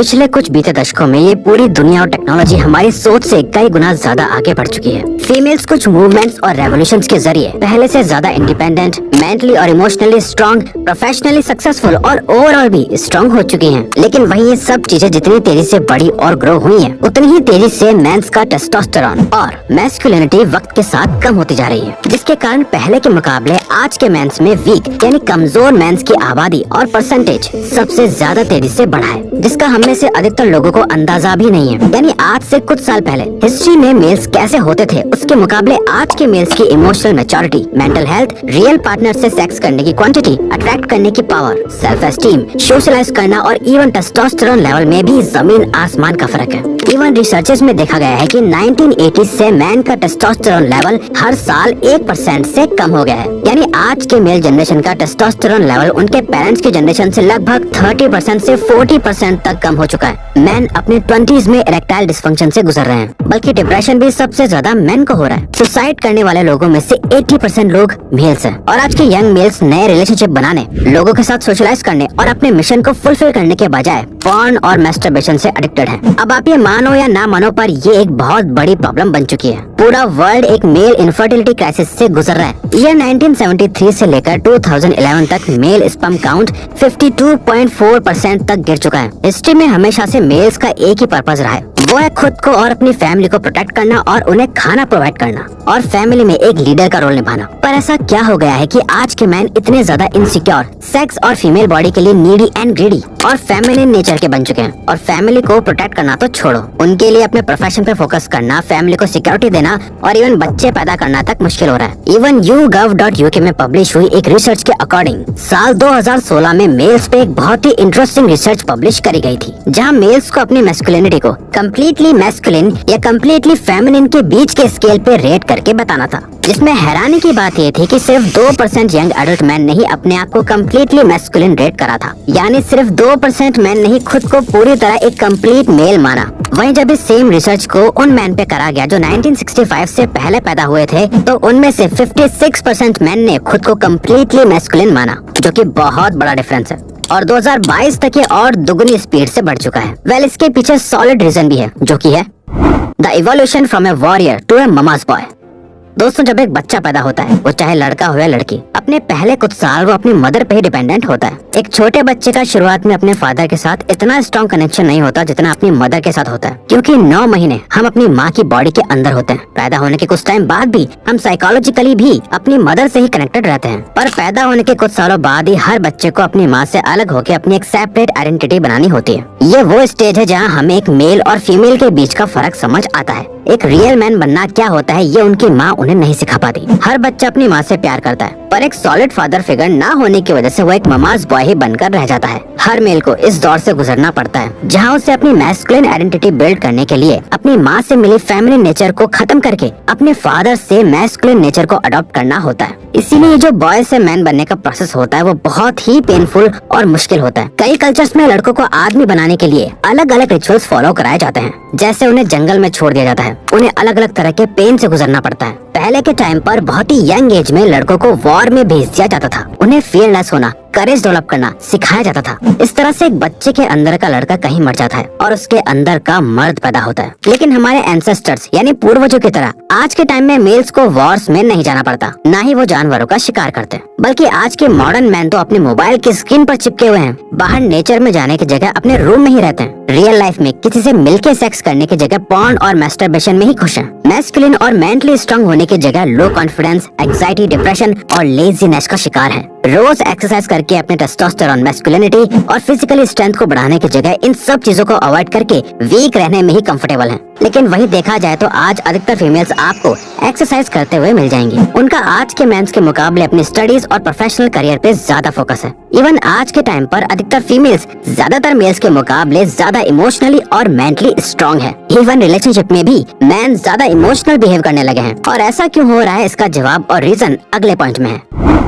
पिछले कुछ बीते दशकों में ये पूरी दुनिया और टेक्नोलॉजी हमारी सोच से कई गुना ज़्यादा आगे बढ़ चुकी है। फीमेल्स कुछ मूवमेंट्स और रेवोल्यूशन के ज़रिए, पहले से ज़्यादा इंडिपेंडेंट मेंटली और इमोशनली स्ट्रॉन्ग प्रोफेशनली सक्सेसफुल और ओवरऑल भी स्ट्रॉन्ग हो चुकी हैं। लेकिन वही ये सब चीज़ें जितनी तेज़ी से बड़ी और ग्रो हुई है, उतनी ही तेज़ी से मेंस का टेस्टोस्टेरोन और मैस्कुलिनिटी वक्त के साथ कम होती जा रही है, जिसके कारण पहले के मुकाबले आज के मेंस में वीक यानी कमज़ोर मेंस की आबादी और परसेंटेज सबसे ज़्यादा तेज़ी से बढ़ा है, जिसका हम में से अधिकतर लोगों को अंदाज़ा भी नहीं है। यानी आज से कुछ साल पहले हिस्ट्री में मेल्स कैसे होते थे, उसके मुकाबले आज के मेल्स की emotional maturity mental health real partner से सेक्स करने की क्वांटिटी अट्रैक्ट करने की पावर सेल्फ एस्टीम सोशलाइज करना और इवन टेस्टोस्टेरोन लेवल में भी ज़मीन आसमान का फ़र्क है। इवन रिसर्चेस में देखा गया है कि 1980 से मैन का टेस्टोस्टेरोन लेवल हर साल एक परसेंट से कम हो गया है। यानी आज के मेल जनरेशन का टेस्टोस्टेरोन लेवल उनके पेरेंट्स की जनरेशन से लगभग 30 परसेंट ऐसी 40 परसेंट तक कम हो चुका है। मैन अपने ट्वेंटीज में इरेक्टाइल डिस्फंक्शन से गुजर रहे हैं। बल्कि डिप्रेशन भी सबसे ज़्यादा मैन को हो रहा है। सुसाइड करने वाले लोगों में से 80 परसेंट लोग मेल्स हैं। और आज के यंग मेल्स नए रिलेशनशिप बनाने, लोगों के साथ सोशलाइज करने और अपने मिशन को फुलफिल करने के बजाय पॉर्न और मेस्टरबेशन से एडिक्टेड हैं। अब आप ये मानो या ना मानो, पर ये एक बहुत बड़ी प्रॉब्लम बन चुकी है। पूरा वर्ल्ड एक मेल इनफर्टिलिटी क्राइसिस से गुजर रहा है। ईयर 1973 से लेकर 2011 तक मेल स्पम काउंट 52.4 परसेंट तक गिर चुका है। हिस्ट्री में हमेशा से मेल्स का एक ही पर्पज रहा है। वो है खुद को और अपनी फैमिली को प्रोटेक्ट करना और उन्हें खाना प्रोवाइड करना और फैमिली में एक लीडर का रोल निभाना। पर ऐसा क्या हो गया है कि आज के मैन इतने ज़्यादा इनसिक्योर सेक्स और फीमेल बॉडी के लिए नीडी एंड ग्रीडी और फैमिली नेचर के बन चुके हैं। और फैमिली को प्रोटेक्ट करना तो छोड़ो। उनके लिए अपने प्रोफेशन पे फोकस करना फैमिली को सिक्योरिटी देना और इवन बच्चे पैदा करना तक मुश्किल हो रहा है। Even you gov dot UK में पब्लिश हुई एक रिसर्च के अकॉर्डिंग साल 2016 में मेल्स पे एक बहुत ही इंटरेस्टिंग रिसर्च पब्लिश करी गई थी, जहाँ मेल्स को अपनी मेस्कुलिनिटी को कम्प्लीटली मेस्कुलिन या कम्प्लीटली फेमिनिन के बीच के स्केल पे रेट करके बताना था। जिसमें हैरानी की बात ये थी कि सिर्फ़ दो परसेंट यंग एडल्ट मैन ने ही अपने आप को कम्प्लीटली मैस्कुलिन रेट करा था। यानी सिर्फ़ दो परसेंट मैन ने ही खुद को पूरी तरह एक कंप्लीट मेल माना वहीं जब इस सेम रिसर्च को उन मैन पे करा गया जो 1965 से पहले पैदा हुए थे तो उनमें से 56 परसेंट मैन ने खुद को कम्प्लीटली मैस्कुलिन माना जो कि बहुत बड़ा डिफरेंस है। और 2022 तक ये और दुगनी स्पीड से बढ़ चुका है। वेल इसके पीछे सॉलिड रीजन भी है, जो कि है the evolution from a warrior to a mama's boy दोस्तों, जब एक बच्चा पैदा होता है, वो चाहे लड़का हो या लड़की, अपने पहले कुछ साल वो अपनी मदर पे ही डिपेंडेंट होता है। एक छोटे बच्चे का शुरुआत में अपने फादर के साथ इतना स्ट्रॉन्ग कनेक्शन नहीं होता जितना अपनी मदर के साथ होता है। क्योंकि नौ महीने हम अपनी माँ की बॉडी के अंदर होते हैं। पैदा होने के कुछ टाइम बाद भी हम साइकोलॉजिकली भी अपनी मदर से ही कनेक्टेड रहते हैं। पर पैदा होने के कुछ सालों बाद ही हर बच्चे को अपनी माँ से अलग होकर अपनी एक सेपरेट आइडेंटिटी बनानी होती है। ये वो स्टेज है जहाँ हमें एक मेल और फीमेल के बीच का फ़र्क समझ आता है। एक रियल मैन बनना क्या होता है, ये उनकी माँ उन्हें नहीं सिखा पाती। हर बच्चा अपनी माँ से प्यार करता है, पर एक सॉलिड फादर फिगर ना होने की वजह से वो एक ममाज बॉय ही बनकर रह जाता है। हर मेल को इस दौर से गुजरना पड़ता है, जहाँ उसे अपनी मैस्कुलिन आइडेंटिटी बिल्ड करने के लिए, अपनी माँ से मिली फैमिली नेचर को खत्म करके, अपने फादर से मैस्कुलिन नेचर को अडॉप्ट करना होता है। इसीलिए जो बॉय से मैन बनने का प्रोसेस होता है, वो बहुत ही पेनफुल और मुश्किल होता है। कई कल्चर्स में लड़कों को आदमी बनाने के लिए अलग अलग रिचुअल्स फॉलो कराए जाते हैं, जैसे उन्हें जंगल में छोड़ दिया जाता है। उन्हें अलग अलग तरह के पेन से गुजरना पड़ता है। पहले के टाइम पर बहुत ही यंग एज में लड़कों को वॉर में भेज दिया जाता था। उन्हें फियरलेस होना करेज डेवलप करना सिखाया जाता था। इस तरह से एक बच्चे के अंदर का लड़का कहीं मर जाता है और उसके अंदर का मर्द पैदा होता है। लेकिन हमारे एंसेस्टर्स यानी पूर्वजों की तरह, आज के टाइम में मेल्स को वॉर्स में नहीं जाना पड़ता। न ही वो जानवरों का शिकार करते हैं। बल्कि आज के मॉडर्न मैन तो अपने मोबाइल की स्क्रीन पर चिपके हुए हैं। बाहर नेचर में जाने की जगह अपने रूम में ही रहते हैं। रियल लाइफ में किसी से मिलके सेक्स करने की जगह पॉन और मेस्टरबेशन में ही खुश हैं। मैस्कुलिन और मेंटली स्ट्रांग होने की जगह लो कॉन्फिडेंस एंजाइटी डिप्रेशन और लेजीनेस का शिकार है। रोज एक्सरसाइज करके अपने टेस्टोस्टेरोन मैस्कुलिनिटी और फिजिकली स्ट्रेंथ को बढ़ाने की जगह इन सब चीज़ों को अवॉइड करके वीक रहने में ही कंफर्टेबल हैं। लेकिन वही देखा जाए तो आज अधिकतर फीमेल्स आपको एक्सरसाइज करते हुए मिल जाएँगी। उनका आज के मेंस के मुकाबले अपनी स्टडीज़ और प्रोफेशनल करियर पे ज़्यादा फोकस है। इवन आज के टाइम पर अधिकतर फीमेल्स ज़्यादातर मेल्स के मुकाबले ज़्यादा इमोशनली और मेंटली स्ट्रॉन्ग है। इवन रिलेशनशिप में भी मैन ज़्यादा इमोशनल बिहेव करने लगे हैं। और ऐसा क्यों हो रहा है? इसका जवाब और रीजन अगले पॉइंट में है।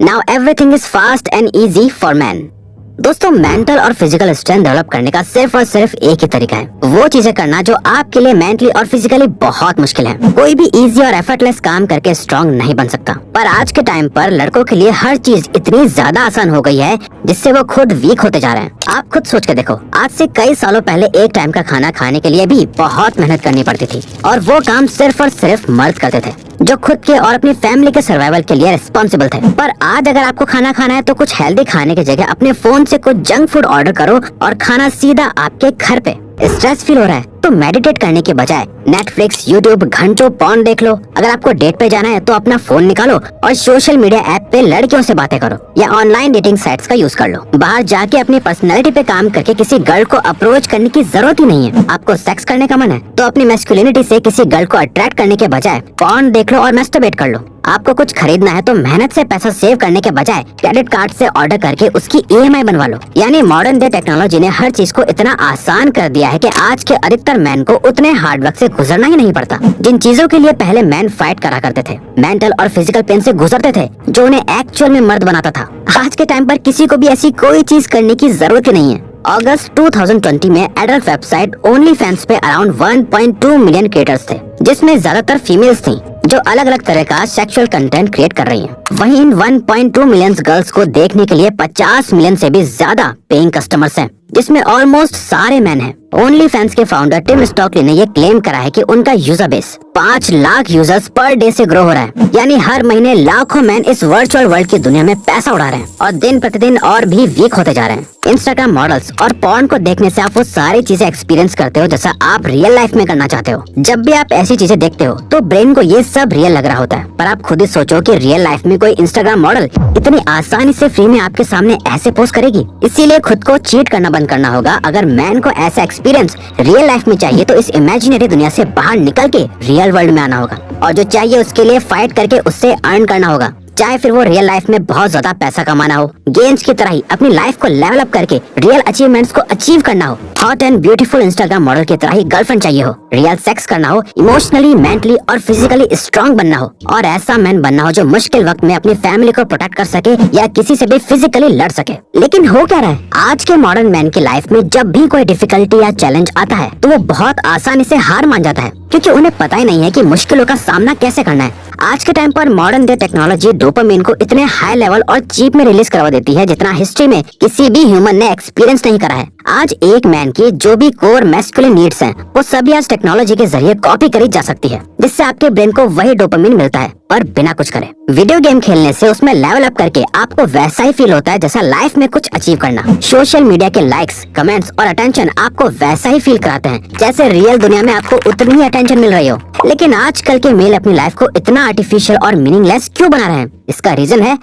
Now everything is fast and easy for man दोस्तों मेंटल और फ़िज़िकल स्ट्रेंथ डेवलप करने का सिर्फ़ और सिर्फ़ एक ही तरीका है। वो चीज़ें करना जो आपके लिए मेंटली और फिजिकली बहुत मुश्किल है। कोई भी इजी और एफर्टलेस काम करके स्ट्रॉन्ग नहीं बन सकता। पर आज के टाइम पर लड़कों के लिए हर चीज़ इतनी ज़्यादा आसान हो गई है, जिससे वो खुद वीक होते जा रहे हैं। आप खुद सोच के देखो, आज से कई सालों पहले एक टाइम का खाना खाने के लिए भी बहुत मेहनत करनी पड़ती थी। और वो काम सिर्फ़ और सिर्फ़ मर्द करते थे। जो खुद के और अपनी फैमिली के सर्वाइवल के लिए रिस्पॉन्सिबल थे। पर आज अगर आपको खाना खाना है तो कुछ हेल्दी खाने की जगह अपने फ़ोन से कुछ जंक फ़ूड ऑर्डर करो और खाना सीधा आपके घर पे। स्ट्रेस फील हो रहा है। तो मेडिटेट करने के बजाय नेटफ्लिक्स यूट्यूब घंटों पॉन देख लो। अगर आपको डेट पे जाना है तो अपना फ़ोन निकालो और सोशल मीडिया ऐप पे लड़कियों से बातें करो या ऑनलाइन डेटिंग साइट्स का यूज़ कर लो। बाहर जाके अपनी पर्सनैलिटी पे काम करके किसी गर्ल को अप्रोच करने की ज़रूरत ही नहीं है। आपको सेक्स करने का मन है तो अपनी मेस्कुलिनिटी से किसी गर्ल को अट्रैक्ट करने के बजाय पॉन देख लो और मेस्टरबेट कर लो। आपको कुछ खरीदना है तो मेहनत से पैसा सेव करने के बजाय क्रेडिट कार्ड से ऑर्डर करके उसकी ई बनवा लो। यानी मॉडर्न डे टेक्नोलॉजी ने हर चीज़ को इतना आसान कर दिया है कि आज के अधिकतर मैन को उतने हार्ड वर्क से गुजरना ही नहीं पड़ता। जिन चीज़ों के लिए पहले मैन फाइट करा करते थे मेंटल और फ़िज़िकल पेन ऐसी गुजरते थे, जो उन्हें एक्चुअल में मर्द बनाता था। आज के टाइम पर किसी को भी ऐसी कोई चीज़ करने की ज़रूरत ही नहीं है। अगस्त 2020 में एडल्ट वेबसाइट ओनली फैंस पे अराउंड 1.2 मिलियन क्रिएटर्स थे। जिसमें ज़्यादातर फीमेल्स थी जो अलग अलग तरह का सेक्सुअल कंटेंट क्रिएट कर रही हैं। वहीं इन 1.2 मिलियन गर्ल्स को देखने के लिए 50 मिलियन से भी ज़्यादा पेइंग कस्टमर्स हैं, जिसमें ऑलमोस्ट सारे मैन हैं। ओनली फैंस के फाउंडर टिम स्टॉकली ने ये क्लेम करा है कि उनका यूज़र बेस पाँच लाख यूज़र्स पर डे से ग्रो हो रहा है यानी हर महीने लाखों मैन इस वर्चुअल वर्ल्ड की दुनिया में पैसा उड़ा रहे हैं और दिन प्रतिदिन और भी वीक होते जा रहे हैं इंस्टाग्राम मॉडल्स और पॉर्न को देखने से आप वो सारी चीज़ें एक्सपीरियंस करते हो जैसा आप रियल लाइफ में करना चाहते हो जब भी आप ऐसी चीज़ें देखते हो तो ब्रेन को ये सब रियल लग रहा होता है। पर आप खुद ही सोचो कि रियल लाइफ में कोई इंस्टाग्राम मॉडल इतनी आसानी से फ्री में आपके सामने ऐसे पोस्ट करेगी। इसीलिए खुद को चीट करना बंद करना होगा। अगर मैन को ऐसा एक्सपीरियंस रियल लाइफ में चाहिए तो इस इमेजिनरी दुनिया ऐसी बाहर निकल के रियल वर्ल्ड में आना होगा। और जो चाहिए उसके लिए फाइट करके उससे अर्न करना होगा। चाहे फिर वो रियल लाइफ में बहुत ज़्यादा पैसा कमाना हो। गेम्स की तरह ही अपनी लाइफ को लेवल अप करके रियल अचीवमेंट्स को अचीव करना हो। Hot and beautiful Instagram model की तरह ही गर्लफ्रेंड चाहिए हो। रियल सेक्स करना हो इमोशनली मेंटली और फिजिकली स्ट्रॉन्ग बनना हो। और ऐसा मैन बनना हो जो मुश्किल वक्त में अपनी फैमिली को प्रोटेक्ट कर सके या किसी से भी फिजिकली लड़ सके। लेकिन हो क्या रहा है? आज के मॉडर्न मैन की लाइफ में जब भी कोई डिफिकल्टी या चैलेंज आता है तो वो बहुत आसानी से हार मान जाता है। क्योंकि उन्हें पता ही नहीं है कि मुश्किलों का सामना कैसे करना है। आज के टाइम पर मॉडर्न डे टेक्नोलॉजी डोपामिन को इतने हाई लेवल और चीप में रिलीज़ करवा देती है जितना हिस्ट्री में किसी भी ह्यूमन ने एक्सपीरियंस नहीं करा है। आज एक मैन की जो भी कोर मेस्कुलिन नीड्स हैं, वो सभी आज टेक्नोलॉजी के ज़रिए कॉपी करी जा सकती है जिससे आपके ब्रेन को वही डोपामिन मिलता है। और बिना कुछ करे। वीडियो गेम खेलने से उसमें लेवल अप करके आपको वैसा ही फील होता है जैसा लाइफ में कुछ अचीव करना। सोशल मीडिया के लाइक्स कमेंट्स और अटेंशन आपको वैसा ही फील कराते हैं, जैसे रियल दुनिया में आपको उतनी ही अटेंशन मिल रही हो। लेकिन आजकल के मेल अपनी लाइफ को इतना आर्टिफिशियल और मीनिंगलेस क्यों बना रहे हैं? इसका रीजन है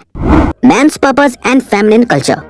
मैं purpose and feminine culture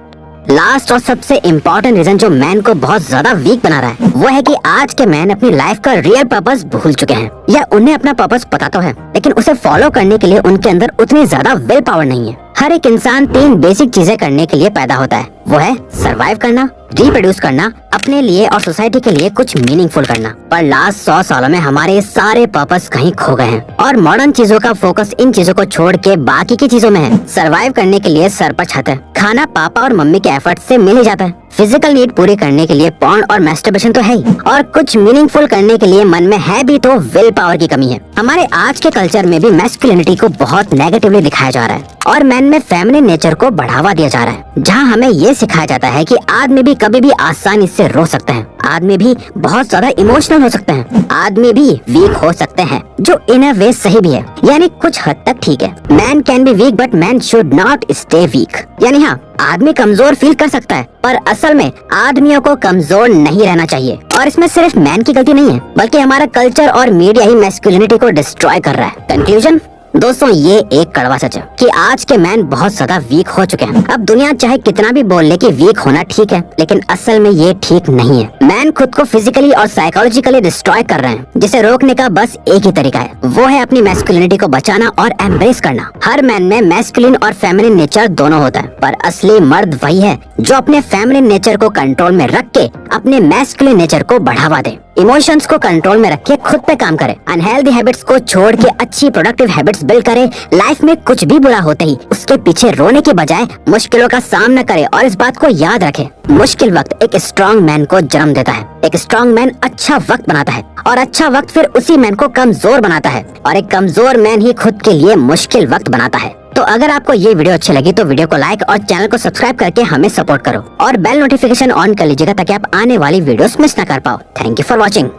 last और सबसे इम्पोर्टेंट रीजन जो मैन को बहुत ज़्यादा वीक बना रहा है, वो है कि आज के मैन अपनी लाइफ का रियल पर्पस भूल चुके हैं। या उन्हें अपना पर्पस पता तो है, लेकिन उसे फॉलो करने के लिए उनके अंदर उतनी ज़्यादा विल पावर नहीं है। हर एक इंसान तीन बेसिक चीज़ें करने के लिए पैदा होता है। वो है सरवाइव करना रिप्रोड्यूस करना, अपने लिए और सोसाइटी के लिए कुछ मीनिंगफुल करना। पर लास्ट सौ सालों में हमारे सारे पर्पस कहीं खो गए हैं। और मॉडर्न चीज़ों का फोकस इन चीज़ों को छोड़ के बाकी की चीज़ों में है। सरवाइव करने के लिए सर पर छत है। खाना पापा और मम्मी के एफर्ट से मिल ही जाता है। फ़िज़िकल नीड पूरी करने के लिए पॉन्ड और मेस्टरबेशन तो है ही। और कुछ मीनिंगफुल करने के लिए मन में है भी तो विल पावर की कमी है। हमारे आज के कल्चर में भी मैस्कुलिनिटी को बहुत नेगेटिवली दिखाया जा रहा है। और मैन में फैमिली नेचर को बढ़ावा दिया जा रहा है। जहाँ हमें ये सिखाया जाता है की आदमी भी कभी भी आसानी ऐसी रो सकते हैं। आदमी भी बहुत ज़्यादा इमोशनल हो सकते हैं। आदमी भी वीक हो सकते हैं, जो इन वे सही भी है। यानी कुछ हद तक ठीक है। Man can be weak but man should not stay weak यानी हाँ आदमी कमज़ोर फील कर सकता है, पर असल में आदमियों को कमज़ोर नहीं रहना चाहिए। और इसमें सिर्फ़ मैन की गलती नहीं है, बल्कि हमारा कल्चर और मीडिया ही मैस्कुलिनिटी को डिस्ट्रॉय कर रहा है। कंक्लूजन दोस्तों, ये एक कड़वा सच है कि आज के मैन बहुत ज़्यादा वीक हो चुके हैं। अब दुनिया चाहे कितना भी बोल ले कि वीक होना ठीक है, लेकिन असल में ये ठीक नहीं है। मैन खुद को फिजिकली और साइकोलॉजिकली डिस्ट्रॉय कर रहे हैं, जिसे रोकने का बस एक ही तरीका है। वो है अपनी मैस्कुलिनिटी को बचाना और एम्ब्रेस करना। हर मैन में मैस्कुलिन और फेमिनिन नेचर दोनों होता है, पर असली मर्द वही है जो अपने फैमिली नेचर को कंट्रोल में रख के अपने मैस्कुलिन नेचर को बढ़ावा दे। इमोशंस को कंट्रोल में रख के खुद पे काम करे। अनहेल्दी हैबिट्स को छोड़ के अच्छी प्रोडक्टिव हैबिट्स बिल्ड करे। लाइफ में कुछ भी बुरा होते ही उसके पीछे रोने के बजाय मुश्किलों का सामना करे और इस बात को याद रखे। मुश्किल वक्त एक स्ट्रॉन्ग मैन को जन्म देता है। एक स्ट्रॉन्ग मैन अच्छा वक्त बनाता है और अच्छा वक्त फिर उसी मैन को कमज़ोर बनाता है। और एक कमज़ोर मैन ही खुद के लिए मुश्किल वक्त बनाता है। तो अगर आपको ये वीडियो अच्छी लगी तो वीडियो को लाइक और चैनल को सब्सक्राइब करके हमें सपोर्ट करो। और बेल नोटिफिकेशन ऑन कर लीजिएगा ताकि आप आने वाली वीडियोस मिस न कर पाओ। Thank you for watching